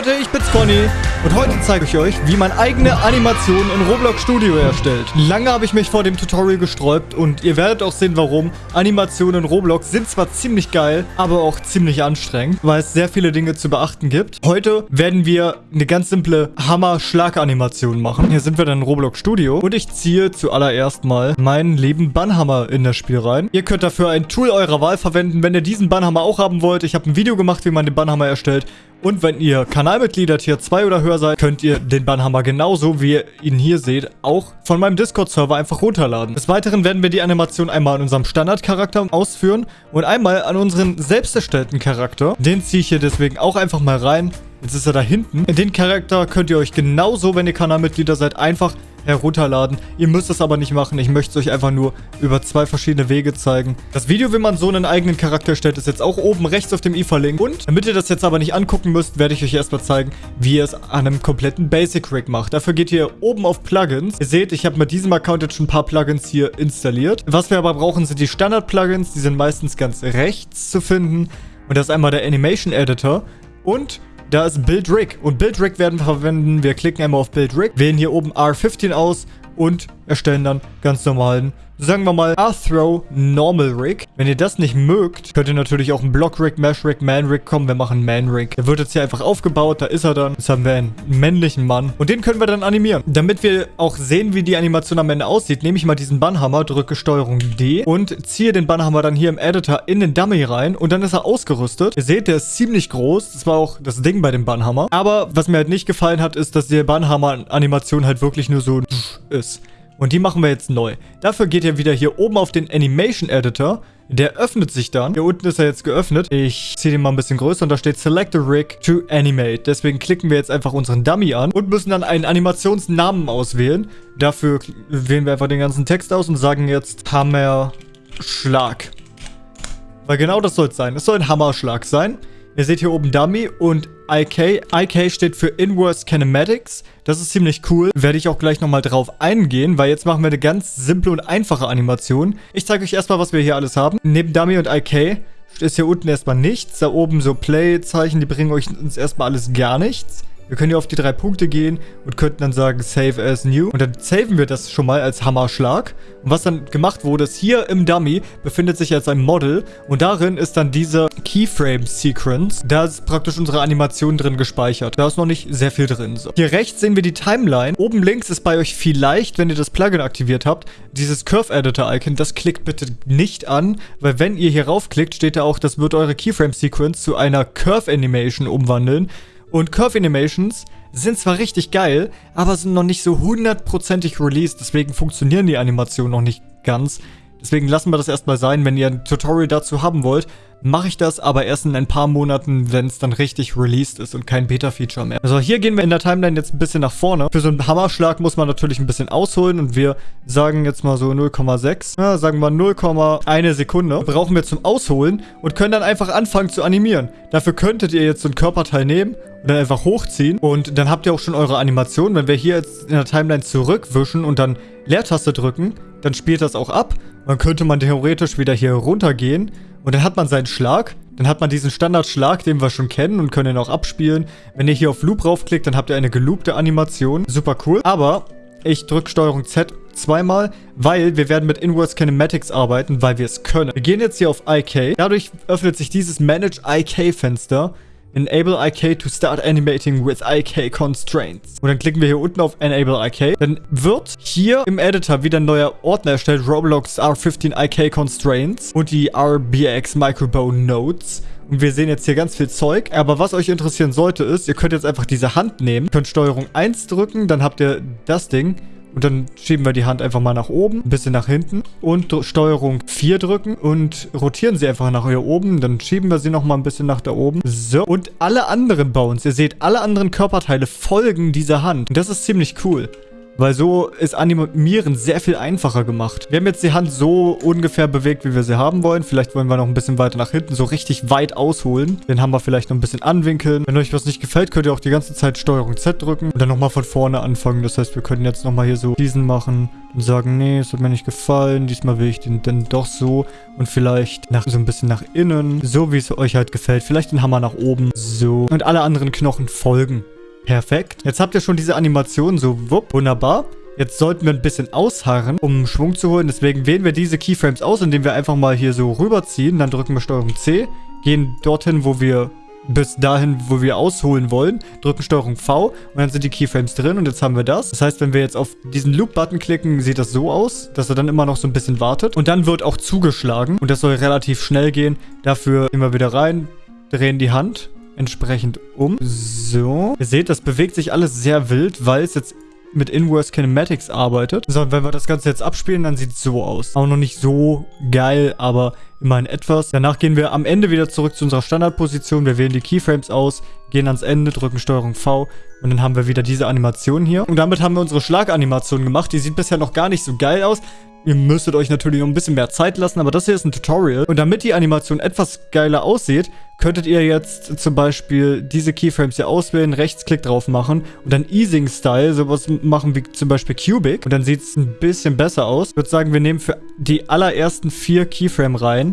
Leute, ich bin's Conny und heute zeige ich euch, wie man eigene Animationen in Roblox Studio erstellt. Lange habe ich mich vor dem Tutorial gesträubt und ihr werdet auch sehen, warum. Animationen in Roblox sind zwar ziemlich geil, aber auch ziemlich anstrengend, weil es sehr viele Dinge zu beachten gibt. Heute werden wir eine ganz simple Hammer-Schlag-Animation machen. Hier sind wir dann in Roblox Studio und ich ziehe zuallererst mal meinen lieben Bannhammer in das Spiel rein. Ihr könnt dafür ein Tool eurer Wahl verwenden, wenn ihr diesen Bannhammer auch haben wollt. Ich habe ein Video gemacht, wie man den Bannhammer erstellt. Und wenn ihr Kanalmitglieder Tier 2 oder höher seid, könnt ihr den Bannhammer genauso, wie ihr ihn hier seht, auch von meinem Discord-Server einfach runterladen. Des Weiteren werden wir die Animation einmal an unserem Standardcharakter ausführen und einmal an unseren selbst erstellten Charakter. Den ziehe ich hier deswegen auch einfach mal rein. Jetzt ist er da hinten. Den Charakter könnt ihr euch genauso, wenn ihr Kanalmitglieder seid, einfach herunterladen. Ihr müsst es aber nicht machen. Ich möchte es euch einfach nur über zwei verschiedene Wege zeigen. Das Video, wie man so einen eigenen Charakter stellt, ist jetzt auch oben rechts auf dem i verlinkt. Und damit ihr das jetzt aber nicht angucken müsst, werde ich euch erstmal zeigen, wie ihr es an einem kompletten Basic Rig macht. Dafür geht ihr oben auf Plugins. Ihr seht, ich habe mit diesem Account jetzt schon ein paar Plugins hier installiert. Was wir aber brauchen, sind die Standard-Plugins. Die sind meistens ganz rechts zu finden. Und das ist einmal der Animation Editor. Und da ist Build Rig. Und Build Rig werden wir verwenden. Wir klicken einmal auf Build Rig, wählen hier oben R15 aus und erstellen dann ganz normalen sagen wir mal, Arthro Normal Rig. Wenn ihr das nicht mögt, könnt ihr natürlich auch einen Block Rig, Mesh Rig, Man Rig kommen. Wir machen Man Rig. Der wird jetzt hier einfach aufgebaut. Da ist er dann. Jetzt haben wir einen männlichen Mann. Und den können wir dann animieren. Damit wir auch sehen, wie die Animation am Ende aussieht, nehme ich mal diesen Bannhammer, drücke Steuerung D und ziehe den Bannhammer dann hier im Editor in den Dummy rein. Und dann ist er ausgerüstet. Ihr seht, der ist ziemlich groß. Das war auch das Ding bei dem Bannhammer. Aber was mir halt nicht gefallen hat, ist, dass die Bannhammer-Animation halt wirklich nur so ist. Und die machen wir jetzt neu. Dafür geht ihr wieder hier oben auf den Animation Editor. Der öffnet sich dann. Hier unten ist er jetzt geöffnet. Ich ziehe den mal ein bisschen größer und da steht Select a Rig to Animate. Deswegen klicken wir jetzt einfach unseren Dummy an und müssen dann einen Animationsnamen auswählen. Dafür wählen wir einfach den ganzen Text aus und sagen jetzt Hammer Schlag. Weil genau das soll es sein. Es soll ein Hammerschlag sein. Ihr seht hier oben Dummy und IK. IK steht für Inverse Kinematics. Das ist ziemlich cool. Werde ich auch gleich nochmal drauf eingehen, weil jetzt machen wir eine ganz simple und einfache Animation. Ich zeige euch erstmal, was wir hier alles haben. Neben Dummy und IK ist hier unten erstmal nichts. Da oben so Play-Zeichen, die bringen euch uns erstmal alles gar nichts. Wir können hier auf die drei Punkte gehen und könnten dann sagen Save as New. Und dann saven wir das schon mal als Hammerschlag. Und was dann gemacht wurde, ist hier im Dummy befindet sich jetzt ein Model. Und darin ist dann diese Keyframe-Sequence. Da ist praktisch unsere Animation drin gespeichert. Da ist noch nicht sehr viel drin. So. Hier rechts sehen wir die Timeline. Oben links ist bei euch vielleicht, wenn ihr das Plugin aktiviert habt, dieses Curve-Editor-Icon. Das klickt bitte nicht an, weil wenn ihr hier raufklickt, steht da auch, das wird eure Keyframe-Sequence zu einer Curve-Animation umwandeln. Und Curve Animations sind zwar richtig geil, aber sind noch nicht so hundertprozentig released, deswegen funktionieren die Animationen noch nicht ganz. Deswegen lassen wir das erstmal sein. Wenn ihr ein Tutorial dazu haben wollt, mache ich das aber erst in ein paar Monaten, wenn es dann richtig released ist und kein Beta-Feature mehr. Also hier gehen wir in der Timeline jetzt ein bisschen nach vorne. Für so einen Hammerschlag muss man natürlich ein bisschen ausholen und wir sagen jetzt mal so 0,6. Ja, sagen wir 0,1 Sekunde. Brauchen wir zum Ausholen und können dann einfach anfangen zu animieren. Dafür könntet ihr jetzt so ein Körperteil nehmen und dann einfach hochziehen und dann habt ihr auch schon eure Animation. Wenn wir hier jetzt in der Timeline zurückwischen und dann Leertaste drücken, dann spielt das auch ab. Dann könnte man theoretisch wieder hier runtergehen und dann hat man seinen Schlag. Dann hat man diesen Standardschlag, den wir schon kennen und können ihn auch abspielen. Wenn ihr hier auf Loop raufklickt, dann habt ihr eine geloopte Animation. Super cool. Aber ich drücke Steuerung Z zweimal, weil wir werden mit Inverse Kinematics arbeiten, weil wir es können. Wir gehen jetzt hier auf IK. Dadurch öffnet sich dieses Manage IK Fenster. Enable IK to start animating with IK constraints. Und dann klicken wir hier unten auf Enable IK. Dann wird hier im Editor wieder ein neuer Ordner erstellt. Roblox R15 IK Constraints und die RBX Microbone Nodes. Und wir sehen jetzt hier ganz viel Zeug. Aber was euch interessieren sollte ist, ihr könnt jetzt einfach diese Hand nehmen, könnt Steuerung 1 drücken, dann habt ihr das Ding. Und dann schieben wir die Hand einfach mal nach oben, ein bisschen nach hinten und Steuerung 4 drücken und rotieren sie einfach nach hier oben. Dann schieben wir sie nochmal ein bisschen nach da oben. So, und alle anderen Bones, ihr seht, alle anderen Körperteile folgen dieser Hand. Und das ist ziemlich cool. Weil so ist Animieren sehr viel einfacher gemacht. Wir haben jetzt die Hand so ungefähr bewegt, wie wir sie haben wollen. Vielleicht wollen wir noch ein bisschen weiter nach hinten, so richtig weit ausholen. Den Hammer vielleicht noch ein bisschen anwinkeln. Wenn euch was nicht gefällt, könnt ihr auch die ganze Zeit Steuerung Z drücken und dann nochmal von vorne anfangen. Das heißt, wir können jetzt nochmal hier so diesen machen und sagen, nee, es hat mir nicht gefallen. Diesmal will ich den dann doch so und vielleicht nach, so ein bisschen nach innen. So, wie es euch halt gefällt. Vielleicht den Hammer nach oben. So. Und alle anderen Knochen folgen. Perfekt. Jetzt habt ihr schon diese Animation so, wupp, wunderbar. Jetzt sollten wir ein bisschen ausharren, um Schwung zu holen. Deswegen wählen wir diese Keyframes aus, indem wir einfach mal hier so rüberziehen. Dann drücken wir STRG C, gehen dorthin, wo wir bis dahin, wo wir ausholen wollen, drücken STRG V und dann sind die Keyframes drin und jetzt haben wir das. Das heißt, wenn wir jetzt auf diesen Loop-Button klicken, sieht das so aus, dass er dann immer noch so ein bisschen wartet und dann wird auch zugeschlagen und das soll relativ schnell gehen. Dafür wir wieder rein, drehen die Hand entsprechend um. So. Ihr seht, das bewegt sich alles sehr wild, weil es jetzt mit Inverse Kinematics arbeitet. So, wenn wir das Ganze jetzt abspielen, dann sieht es so aus. Auch noch nicht so geil, aber immerhin etwas. Danach gehen wir am Ende wieder zurück zu unserer Standardposition. Wir wählen die Keyframes aus, gehen ans Ende, drücken STRG V und dann haben wir wieder diese Animation hier. Und damit haben wir unsere Schlaganimation gemacht. Die sieht bisher noch gar nicht so geil aus. Ihr müsstet euch natürlich noch ein bisschen mehr Zeit lassen, aber das hier ist ein Tutorial. Und damit die Animation etwas geiler aussieht, könntet ihr jetzt zum Beispiel diese Keyframes hier auswählen, Rechtsklick drauf machen und dann Easing Style sowas machen wie zum Beispiel Cubic. Und dann sieht es ein bisschen besser aus. Ich würde sagen, wir nehmen für die allerersten vier Keyframe rein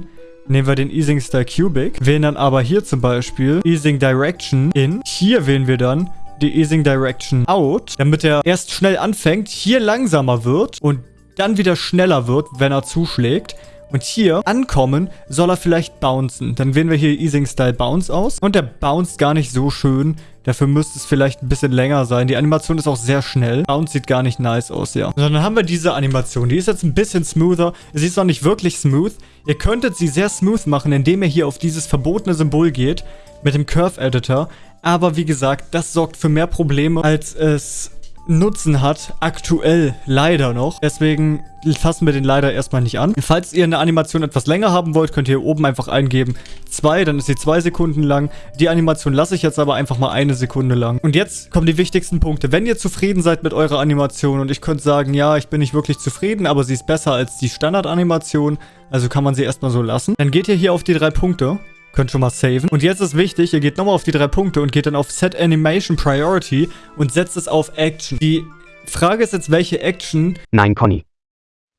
nehmen wir den Easing Style Cubic, wählen dann aber hier zum Beispiel Easing Direction in. Hier wählen wir dann die Easing Direction Out, damit er erst schnell anfängt, hier langsamer wird und dann wieder schneller wird, wenn er zuschlägt. Und hier ankommen soll er vielleicht bouncen. Dann wählen wir hier Easing Style Bounce aus. Und der bounced gar nicht so schön. Dafür müsste es vielleicht ein bisschen länger sein. Die Animation ist auch sehr schnell. Bounce sieht gar nicht nice aus, ja. Und dann haben wir diese Animation. Die ist jetzt ein bisschen smoother. Sie ist noch nicht wirklich smooth. Ihr könntet sie sehr smooth machen, indem ihr hier auf dieses verbotene Symbol geht. Mit dem Curve Editor. Aber wie gesagt, das sorgt für mehr Probleme, als es Nutzen hat, aktuell leider noch. Deswegen fassen wir den leider erstmal nicht an. Falls ihr eine Animation etwas länger haben wollt, könnt ihr hier oben einfach eingeben 2, dann ist sie 2 Sekunden lang. Die Animation lasse ich jetzt aber einfach mal eine Sekunde lang. Und jetzt kommen die wichtigsten Punkte. Wenn ihr zufrieden seid mit eurer Animation und ich könnte sagen, ja, ich bin nicht wirklich zufrieden, aber sie ist besser als die Standardanimation, also kann man sie erstmal so lassen, dann geht ihr hier auf die drei Punkte Könnt schon mal saven. Und jetzt ist wichtig, ihr geht nochmal auf die drei Punkte und geht dann auf Set Animation Priority und setzt es auf Action. Die Frage ist jetzt, welche Action... Nein, Conny.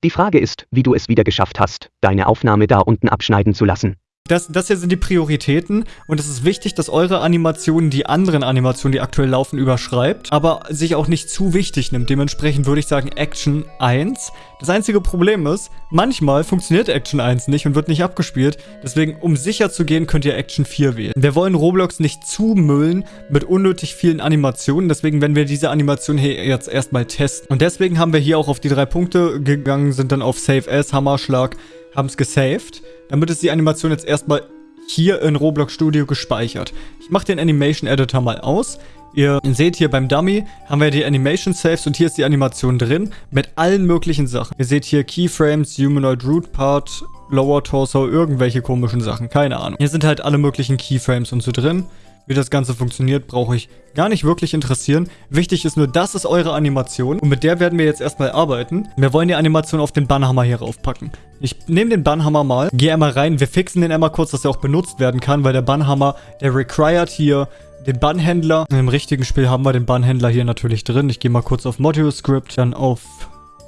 Die Frage ist, wie du es wieder geschafft hast, deine Aufnahme da unten abschneiden zu lassen. Das, das hier sind die Prioritäten und es ist wichtig, dass eure Animation die anderen Animationen, die aktuell laufen, überschreibt, aber sich auch nicht zu wichtig nimmt. Dementsprechend würde ich sagen Action 1. Das einzige Problem ist, manchmal funktioniert Action 1 nicht und wird nicht abgespielt. Deswegen, um sicher zu gehen, könnt ihr Action 4 wählen. Wir wollen Roblox nicht zumüllen mit unnötig vielen Animationen. Deswegen werden wir diese Animation hier jetzt erstmal testen. Und deswegen haben wir hier auch auf die drei Punkte gegangen, sind dann auf Save As, Hammerschlag, haben es gesaved. Damit ist die Animation jetzt erstmal hier in Roblox Studio gespeichert. Ich mache den Animation Editor mal aus. Ihr seht hier beim Dummy haben wir die Animation Saves und hier ist die Animation drin mit allen möglichen Sachen. Ihr seht hier Keyframes, Humanoid Root Part, Lower Torso, irgendwelche komischen Sachen, keine Ahnung. Hier sind halt alle möglichen Keyframes und so drin. Wie das Ganze funktioniert, brauche ich gar nicht wirklich interessieren. Wichtig ist nur, das ist eure Animation und mit der werden wir jetzt erstmal arbeiten. Wir wollen die Animation auf den Bannhammer hier raufpacken. Ich nehme den Bannhammer mal, gehe einmal rein, wir fixen den einmal kurz, dass er auch benutzt werden kann, weil der Bannhammer, der required hier den Bannhändler. Im richtigen Spiel haben wir den Bannhändler hier natürlich drin. Ich gehe mal kurz auf Module Script, dann auf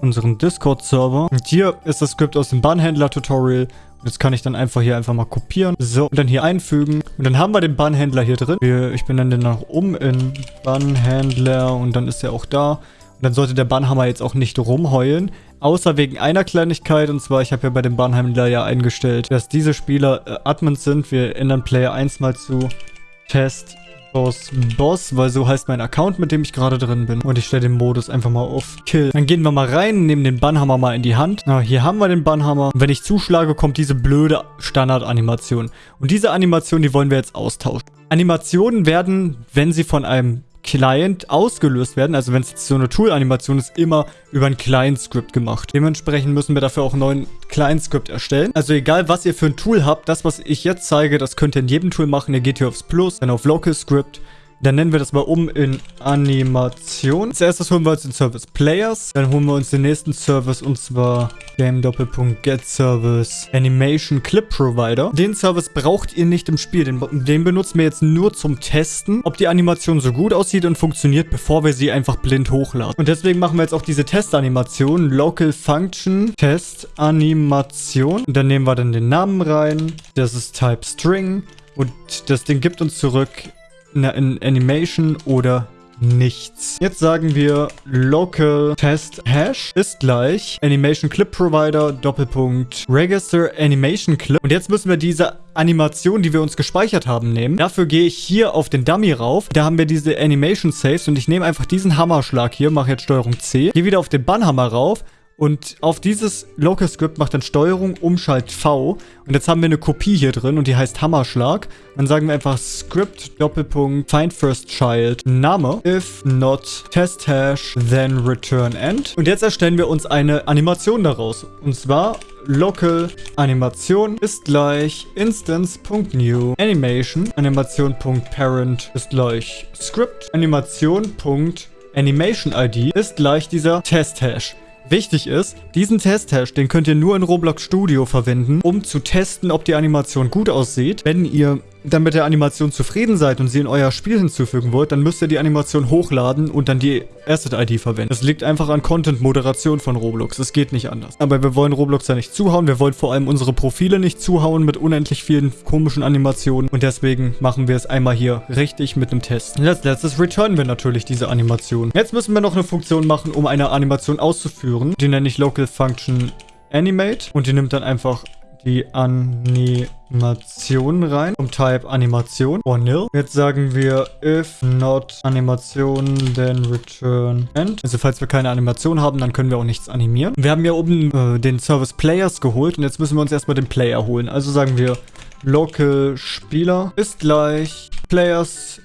unseren Discord-Server. Und hier ist das Skript aus dem Bannhändler-Tutorial. Jetzt kann ich dann einfach hier einfach mal kopieren. So, und dann hier einfügen. Und dann haben wir den Bannhändler hier drin. Ich benenne den noch um in Bannhändler und dann ist er auch da. Und dann sollte der Bannhammer jetzt auch nicht rumheulen. Außer wegen einer Kleinigkeit. Und zwar, ich habe ja bei dem Bannhändler ja eingestellt, dass diese Spieler äh, Admins sind. Wir ändern Player 1 mal zu Test aus Boss, weil so heißt mein Account, mit dem ich gerade drin bin. Und ich stelle den Modus einfach mal auf Kill. Dann gehen wir mal rein, nehmen den Bannhammer mal in die Hand. Na, hier haben wir den Bannhammer. Wenn ich zuschlage, kommt diese blöde Standard-Animation. Und diese Animation, die wollen wir jetzt austauschen. Animationen werden, wenn sie von einem Client ausgelöst werden. Also wenn es jetzt so eine Tool-Animation ist, immer über ein Client-Script gemacht. Dementsprechend müssen wir dafür auch einen neuen Client-Script erstellen. Also egal, was ihr für ein Tool habt, das, was ich jetzt zeige, das könnt ihr in jedem Tool machen. Ihr geht hier aufs Plus, dann auf Local Script, Dann nennen wir das mal um in Animation. Als erstes holen wir uns den Service Players. Dann holen wir uns den nächsten Service und zwar Game Doppelpunkt Get Service Animation Clip Provider. Den Service braucht ihr nicht im Spiel. Den, den benutzen wir jetzt nur zum Testen, ob die Animation so gut aussieht und funktioniert, bevor wir sie einfach blind hochladen. Und deswegen machen wir jetzt auch diese Testanimation. Local Function Test Animation. Und dann nehmen wir dann den Namen rein. Das ist Type String. Und das Ding gibt uns zurück eine Animation oder nichts. Jetzt sagen wir local test hash ist gleich animation clip provider Doppelpunkt register animation clip. Und jetzt müssen wir diese Animation, die wir uns gespeichert haben, nehmen. Dafür gehe ich hier auf den Dummy rauf. Da haben wir diese Animation Saves und ich nehme einfach diesen Hammerschlag hier, mache jetzt Steuerung C, gehe wieder auf den Bannhammer rauf und auf dieses Local Script macht dann Steuerung Umschalt V. Und jetzt haben wir eine Kopie hier drin und die heißt Hammerschlag. Dann sagen wir einfach Script Doppelpunkt Find First Child Name. If not Test Hash, then return end. Und jetzt erstellen wir uns eine Animation daraus. Und zwar local Animation ist gleich instance.new animation Animation.parent ist gleich script Animation.animation ID ist gleich dieser Test Hash. Wichtig ist, diesen Test-Hash, den könnt ihr nur in Roblox Studio verwenden, um zu testen, ob die Animation gut aussieht. Wenn ihr dann mit der Animation zufrieden seid und sie in euer Spiel hinzufügen wollt, dann müsst ihr die Animation hochladen und dann die Asset-ID verwenden. Das liegt einfach an Content-Moderation von Roblox. Es geht nicht anders. Aber wir wollen Roblox ja nicht zuhauen. Wir wollen vor allem unsere Profile nicht zuhauen mit unendlich vielen komischen Animationen. Und deswegen machen wir es einmal hier richtig mit einem Test. Und als letztes returnen wir natürlich diese Animation. Jetzt müssen wir noch eine Funktion machen, um eine Animation auszuführen. Die nenne ich Local Function Animate. Und die nimmt dann einfach die Animation rein. Um Type Animation or nil. Jetzt sagen wir if not Animation, then return end. Also falls wir keine Animation haben, dann können wir auch nichts animieren. Wir haben ja oben äh, den Service Players geholt und jetzt müssen wir uns erstmal den Player holen. Also sagen wir local Spieler ist gleich Players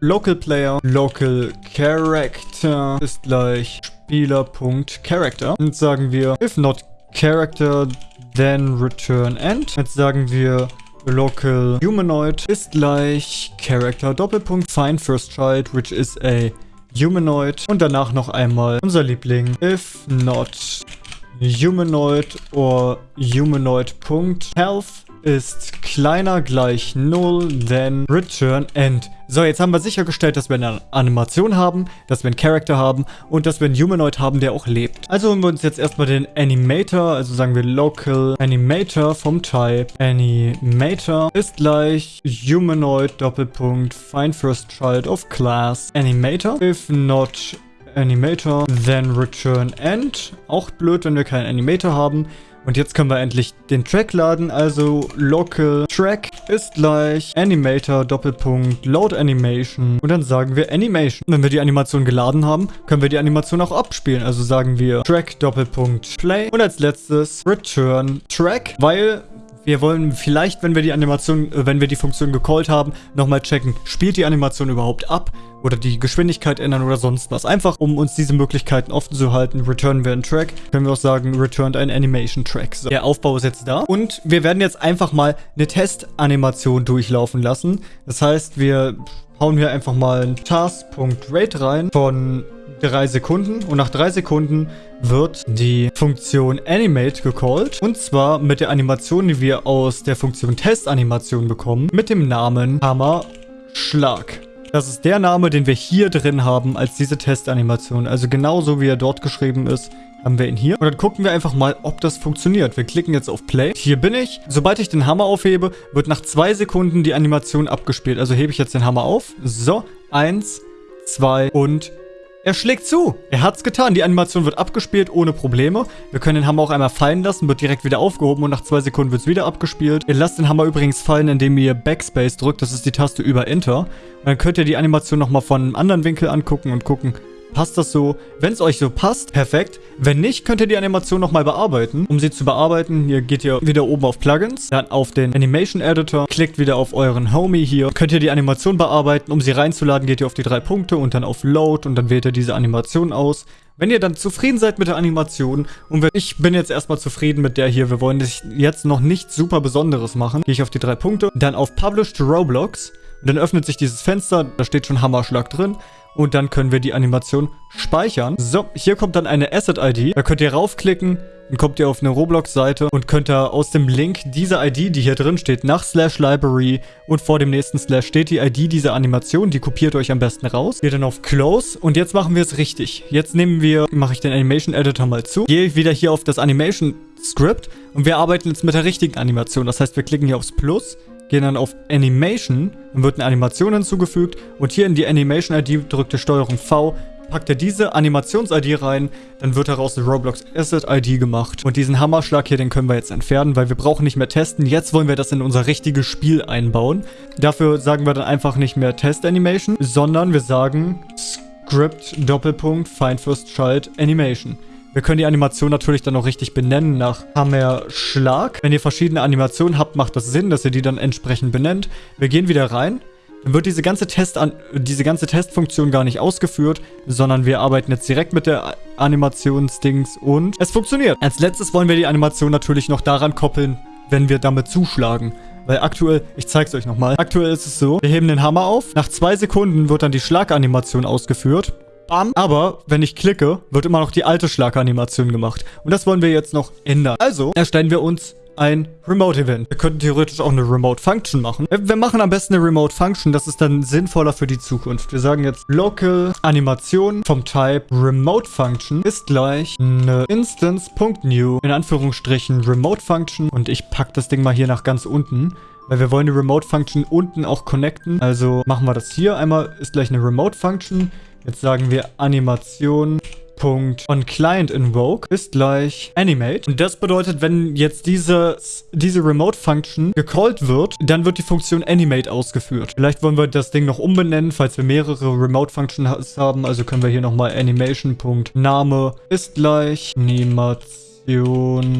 local player local character ist gleich Spieler.character und sagen wir if not character then return end. Jetzt sagen wir local humanoid ist gleich character Doppelpunkt find first child, which is a humanoid. Und danach noch einmal unser Liebling if not humanoid or humanoid.health ist kleiner gleich 0, then return end. So, jetzt haben wir sichergestellt, dass wir eine Animation haben, dass wir einen Character haben und dass wir einen Humanoid haben, der auch lebt. Also holen wir uns jetzt erstmal den Animator, also sagen wir Local Animator vom Type Animator ist gleich Humanoid Doppelpunkt Find First Child of Class Animator. If not Animator, then return end. Auch blöd, wenn wir keinen Animator haben. Und jetzt können wir endlich den Track laden, also local track ist gleich animator Doppelpunkt load animation. Und dann sagen wir animation. Wenn wir die Animation geladen haben, können wir die Animation auch abspielen, also sagen wir track Doppelpunkt play. Und als letztes return track, weil wir wollen vielleicht, wenn wir die Animation, äh, wenn wir die Funktion gecallt haben, nochmal checken, spielt die Animation überhaupt ab oder die Geschwindigkeit ändern oder sonst was. Einfach, um uns diese Möglichkeiten offen zu halten, returnen wir einen Track. Können wir auch sagen, returned ein Animation Track. So. Der Aufbau ist jetzt da. Und wir werden jetzt einfach mal eine Testanimation durchlaufen lassen. Das heißt, wir hauen hier einfach mal ein task.rate rein von 3 Sekunden und nach 3 Sekunden wird die Funktion Animate gecallt und zwar mit der Animation, die wir aus der Funktion Testanimation bekommen, mit dem Namen Hammer Schlag. Das ist der Name, den wir hier drin haben als diese Testanimation. Also genauso wie er dort geschrieben ist, haben wir ihn hier. Und dann gucken wir einfach mal, ob das funktioniert. Wir klicken jetzt auf Play. Hier bin ich. Sobald ich den Hammer aufhebe, wird nach zwei Sekunden die Animation abgespielt. Also hebe ich jetzt den Hammer auf. So, eins, zwei und er schlägt zu. Er hat's getan. Die Animation wird abgespielt ohne Probleme. Wir können den Hammer auch einmal fallen lassen, wird direkt wieder aufgehoben und nach zwei Sekunden wird's wieder abgespielt. Ihr lasst den Hammer übrigens fallen, indem ihr Backspace drückt. Das ist die Taste über Enter. Und dann könnt ihr die Animation nochmal von einem anderen Winkel angucken und gucken, Passt das so? Wenn es euch so passt, perfekt. Wenn nicht, könnt ihr die Animation nochmal bearbeiten. Um sie zu bearbeiten, hier geht ihr wieder oben auf Plugins, dann auf den Animation Editor, klickt wieder auf euren Homie hier. Könnt ihr die Animation bearbeiten. Um sie reinzuladen, geht ihr auf die drei Punkte und dann auf Load und dann wählt ihr diese Animation aus. Wenn ihr dann zufrieden seid mit der Animation und ich bin jetzt erstmal zufrieden mit der hier, wir wollen jetzt noch nichts super Besonderes machen, gehe ich auf die drei Punkte, dann auf Publish to Roblox Und dann öffnet sich dieses Fenster, da steht schon Hammerschlag drin. Und dann können wir die Animation speichern. So, hier kommt dann eine Asset-ID. Da könnt ihr raufklicken, dann kommt ihr auf eine Roblox-Seite und könnt da aus dem Link diese ID, die hier drin steht, nach Slash Library und vor dem nächsten Slash steht die ID dieser Animation. Die kopiert euch am besten raus. Geht dann auf Close und jetzt machen wir es richtig. Jetzt nehmen wir, mache ich den Animation Editor mal zu. Gehe wieder hier auf das Animation Script und wir arbeiten jetzt mit der richtigen Animation. Das heißt, wir klicken hier aufs Plus gehen dann auf Animation, dann wird eine Animation hinzugefügt und hier in die Animation-ID drückt ihr Steuerung V, packt ihr diese Animations-ID rein, dann wird daraus eine Roblox Asset-ID gemacht. Und diesen Hammerschlag hier, den können wir jetzt entfernen, weil wir brauchen nicht mehr testen. Jetzt wollen wir das in unser richtiges Spiel einbauen. Dafür sagen wir dann einfach nicht mehr Test-Animation, sondern wir sagen Script Doppelpunkt Find First Child Animation. Wir können die Animation natürlich dann auch richtig benennen nach Hammer-Schlag. Wenn ihr verschiedene Animationen habt, macht das Sinn, dass ihr die dann entsprechend benennt. Wir gehen wieder rein. Dann wird diese ganze, Test diese ganze Testfunktion gar nicht ausgeführt, sondern wir arbeiten jetzt direkt mit der Animationsdings und es funktioniert. Als letztes wollen wir die Animation natürlich noch daran koppeln, wenn wir damit zuschlagen. Weil aktuell, ich zeig's euch nochmal, aktuell ist es so, wir heben den Hammer auf, nach zwei Sekunden wird dann die Schlaganimation ausgeführt Bam. Aber wenn ich klicke, wird immer noch die alte Schlaganimation gemacht. Und das wollen wir jetzt noch ändern. Also erstellen wir uns ein Remote-Event. Wir könnten theoretisch auch eine Remote-Function machen. Wir machen am besten eine Remote-Function, das ist dann sinnvoller für die Zukunft. Wir sagen jetzt Local Animation vom Type Remote-Function ist gleich eine Instance.new in Anführungsstrichen Remote-Function und ich packe das Ding mal hier nach ganz unten. Weil wir wollen die Remote-Function unten auch connecten. Also machen wir das hier. Einmal ist gleich eine Remote-Function. Jetzt sagen wir Animation. Punkt on Client Invoke ist gleich Animate. Und das bedeutet, wenn jetzt diese, diese Remote-Function gecallt wird, dann wird die Funktion Animate ausgeführt. Vielleicht wollen wir das Ding noch umbenennen, falls wir mehrere Remote-Functions haben. Also können wir hier nochmal Animation.Name ist gleich Animation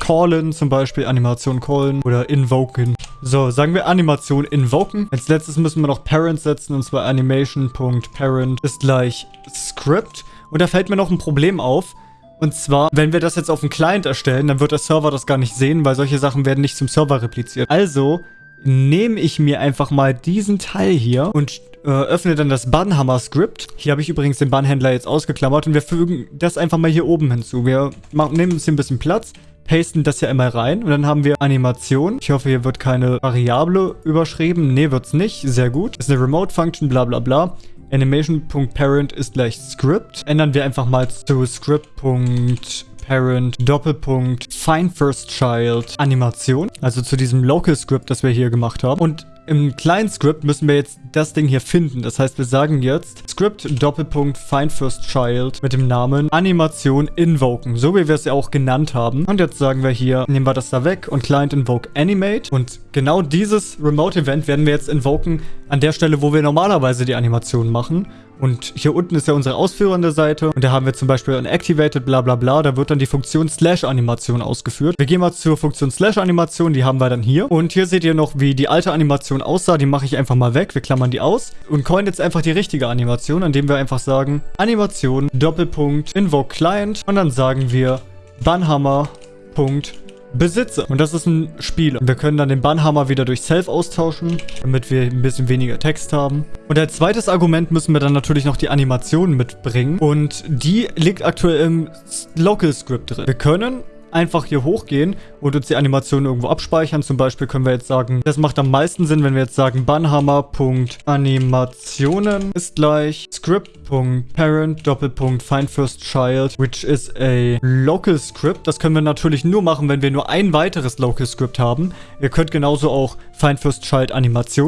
callen, zum Beispiel Animation callen oder invoken. So, sagen wir Animation invoken. Als letztes müssen wir noch Parent setzen, und zwar animation.parent ist gleich Script. Und da fällt mir noch ein Problem auf. Und zwar, wenn wir das jetzt auf dem Client erstellen, dann wird der Server das gar nicht sehen, weil solche Sachen werden nicht zum Server repliziert. Also nehme ich mir einfach mal diesen Teil hier und äh, öffne dann das Bannhammer-Skript. Hier habe ich übrigens den Bannhändler jetzt ausgeklammert und wir fügen das einfach mal hier oben hinzu. Wir machen, nehmen uns hier ein bisschen Platz, pasten das ja immer rein und dann haben wir Animation. Ich hoffe, hier wird keine Variable überschrieben. Nee, wird's nicht. Sehr gut. Das ist eine Remote-Function, bla bla bla. Animation.parent ist gleich Script. Ändern wir einfach mal zu Script.parent Doppelpunkt Find First Child Animation. Also zu diesem Local Script, das wir hier gemacht haben. Und im kleinen Script müssen wir jetzt das Ding hier finden. Das heißt, wir sagen jetzt Script Doppelpunkt Find First Child mit dem Namen Animation Invoken. So wie wir es ja auch genannt haben. Und jetzt sagen wir hier, nehmen wir das da weg und Client Invoke Animate. Und genau dieses Remote Event werden wir jetzt invoken an der Stelle, wo wir normalerweise die Animation machen. Und hier unten ist ja unsere ausführende Seite. Und da haben wir zum Beispiel ein Activated bla bla bla. Da wird dann die Funktion Slash Animation ausgeführt. Wir gehen mal zur Funktion Slash Animation. Die haben wir dann hier. Und hier seht ihr noch, wie die alte Animation aussah. Die mache ich einfach mal weg. Wir klammern die aus. Und coin jetzt einfach die richtige Animation, indem wir einfach sagen Animation Doppelpunkt Invoke Client. Und dann sagen wir Bannhammer Punkt besitze. Und das ist ein Spiel. Wir können dann den Bannhammer wieder durch Self austauschen, damit wir ein bisschen weniger Text haben. Und als zweites Argument müssen wir dann natürlich noch die Animation mitbringen. Und die liegt aktuell im Local Script drin. Wir können einfach hier hochgehen und uns die Animation irgendwo abspeichern. Zum Beispiel können wir jetzt sagen, das macht am meisten Sinn, wenn wir jetzt sagen, Bannhammer.animationen ist gleich script.parent Doppelpunkt find which is a local script. Das können wir natürlich nur machen, wenn wir nur ein weiteres local script haben. Ihr könnt genauso auch find first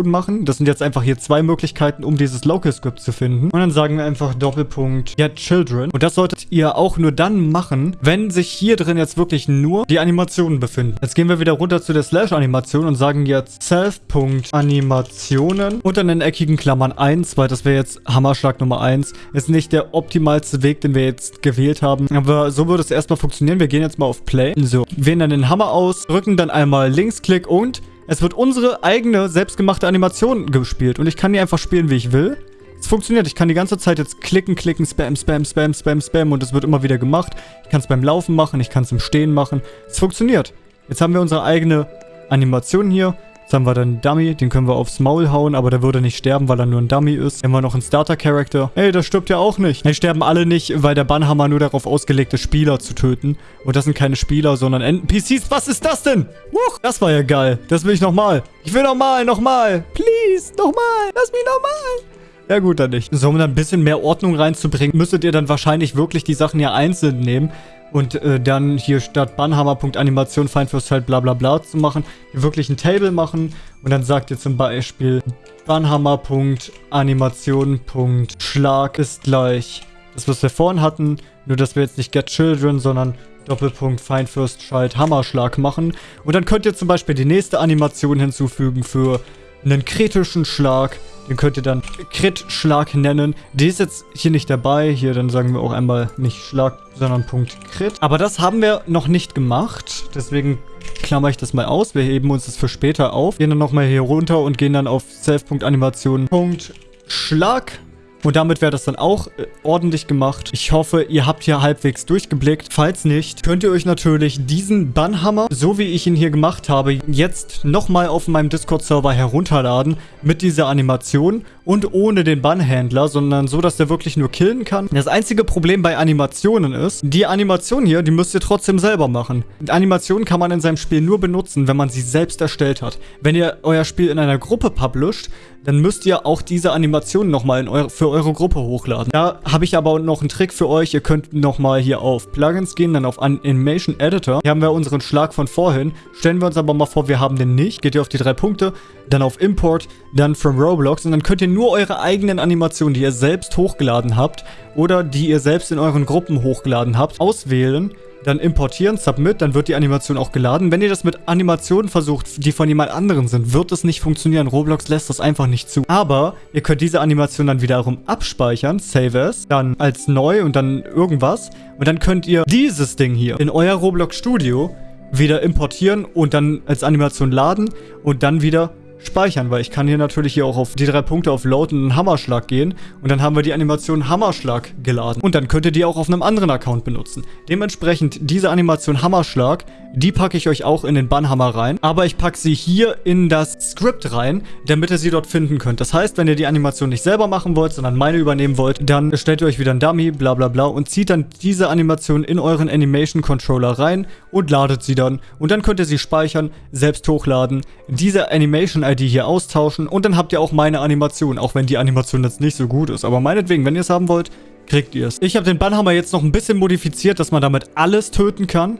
machen. Das sind jetzt einfach hier zwei Möglichkeiten, um dieses local script zu finden. Und dann sagen wir einfach Doppelpunkt get children. Und das solltet ihr auch nur dann machen, wenn sich hier drin jetzt wirklich wirklich nur die Animationen befinden. Jetzt gehen wir wieder runter zu der Slash-Animation und sagen jetzt Self.Animationen unter den eckigen Klammern 1, weil das wäre jetzt Hammerschlag Nummer 1. Ist nicht der optimalste Weg, den wir jetzt gewählt haben. Aber so würde es erstmal funktionieren. Wir gehen jetzt mal auf Play. So, wählen dann den Hammer aus, drücken dann einmal Linksklick und es wird unsere eigene selbstgemachte Animation gespielt. Und ich kann die einfach spielen, wie ich will. Es funktioniert. Ich kann die ganze Zeit jetzt klicken, klicken, spam, spam, spam, spam, spam und es wird immer wieder gemacht. Ich kann es beim Laufen machen, ich kann es im Stehen machen. Es funktioniert. Jetzt haben wir unsere eigene Animation hier. Jetzt haben wir dann einen Dummy, den können wir aufs Maul hauen, aber der würde nicht sterben, weil er nur ein Dummy ist. Dann haben wir noch einen Starter-Character. Ey, das stirbt ja auch nicht. Die sterben alle nicht, weil der Bannhammer nur darauf ausgelegt ist, Spieler zu töten. Und das sind keine Spieler, sondern NPCs. Was ist das denn? Huch, das war ja geil. Das will ich nochmal. Ich will nochmal, nochmal. Please, nochmal. Lass mich nochmal. Ja gut, dann nicht. So, um da ein bisschen mehr Ordnung reinzubringen, müsstet ihr dann wahrscheinlich wirklich die Sachen ja einzeln nehmen und äh, dann hier statt Bannhammer.animation Feind fürs Feld bla bla bla zu machen, hier wirklich ein Table machen und dann sagt ihr zum Beispiel Bannhammer.animation.schlag ist gleich das, was wir vorhin hatten, nur dass wir jetzt nicht Get Children, sondern Doppelpunkt Find First Child Hammerschlag machen. Und dann könnt ihr zum Beispiel die nächste Animation hinzufügen für einen kritischen Schlag. Den könnt ihr dann Crit-Schlag nennen. Die ist jetzt hier nicht dabei. Hier, dann sagen wir auch einmal nicht Schlag, sondern Punkt Crit. Aber das haben wir noch nicht gemacht. Deswegen klammer ich das mal aus. Wir heben uns das für später auf. Gehen dann nochmal hier runter und gehen dann auf Self.animation. Punkt Schlag. Und damit wäre das dann auch äh, ordentlich gemacht. Ich hoffe, ihr habt hier halbwegs durchgeblickt. Falls nicht, könnt ihr euch natürlich diesen Bannhammer, so wie ich ihn hier gemacht habe, jetzt nochmal auf meinem Discord-Server herunterladen mit dieser Animation und ohne den Bannhändler, sondern so, dass der wirklich nur killen kann. Das einzige Problem bei Animationen ist, die Animation hier, die müsst ihr trotzdem selber machen. Animationen kann man in seinem Spiel nur benutzen, wenn man sie selbst erstellt hat. Wenn ihr euer Spiel in einer Gruppe publisht, dann müsst ihr auch diese Animation nochmal eure, für eure Gruppe hochladen. Da habe ich aber noch einen Trick für euch. Ihr könnt nochmal hier auf Plugins gehen, dann auf Animation Editor. Hier haben wir unseren Schlag von vorhin. Stellen wir uns aber mal vor, wir haben den nicht. Geht ihr auf die drei Punkte, dann auf Import, dann from Roblox und dann könnt ihr nur eure eigenen Animationen, die ihr selbst hochgeladen habt oder die ihr selbst in euren Gruppen hochgeladen habt, auswählen dann importieren, Submit, dann wird die Animation auch geladen. Wenn ihr das mit Animationen versucht, die von jemand anderen sind, wird es nicht funktionieren. Roblox lässt das einfach nicht zu. Aber ihr könnt diese Animation dann wiederum abspeichern, Save as, dann als neu und dann irgendwas. Und dann könnt ihr dieses Ding hier in euer Roblox Studio wieder importieren und dann als Animation laden und dann wieder speichern, weil ich kann hier natürlich hier auch auf die drei Punkte auf Load und einen Hammerschlag gehen und dann haben wir die Animation Hammerschlag geladen. Und dann könnt ihr die auch auf einem anderen Account benutzen. Dementsprechend diese Animation Hammerschlag, die packe ich euch auch in den Bannhammer rein, aber ich packe sie hier in das Skript rein, damit ihr sie dort finden könnt. Das heißt, wenn ihr die Animation nicht selber machen wollt, sondern meine übernehmen wollt, dann stellt ihr euch wieder ein Dummy, bla bla bla und zieht dann diese Animation in euren Animation Controller rein und ladet sie dann. Und dann könnt ihr sie speichern, selbst hochladen, diese Animation ID hier austauschen und dann habt ihr auch meine Animation, auch wenn die Animation jetzt nicht so gut ist. Aber meinetwegen, wenn ihr es haben wollt, kriegt ihr es. Ich habe den Bannhammer jetzt noch ein bisschen modifiziert, dass man damit alles töten kann.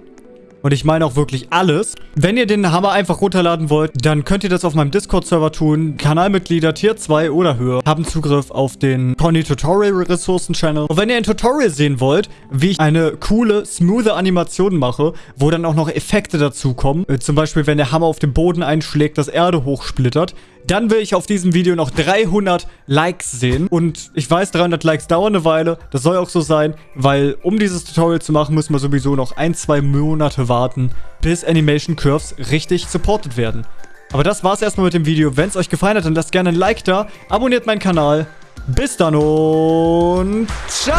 Und ich meine auch wirklich alles. Wenn ihr den Hammer einfach runterladen wollt, dann könnt ihr das auf meinem Discord-Server tun. Kanalmitglieder Tier 2 oder höher haben Zugriff auf den Pony Tutorial Ressourcen Channel. Und wenn ihr ein Tutorial sehen wollt, wie ich eine coole, smooth Animation mache, wo dann auch noch Effekte dazukommen, äh, zum Beispiel wenn der Hammer auf den Boden einschlägt, das Erde hochsplittert, dann will ich auf diesem Video noch 300 Likes sehen. Und ich weiß, 300 Likes dauern eine Weile. Das soll auch so sein, weil um dieses Tutorial zu machen, müssen wir sowieso noch ein, zwei Monate warten, bis Animation Curves richtig supported werden. Aber das war's erstmal mit dem Video. Wenn es euch gefallen hat, dann lasst gerne ein Like da, abonniert meinen Kanal. Bis dann und ciao!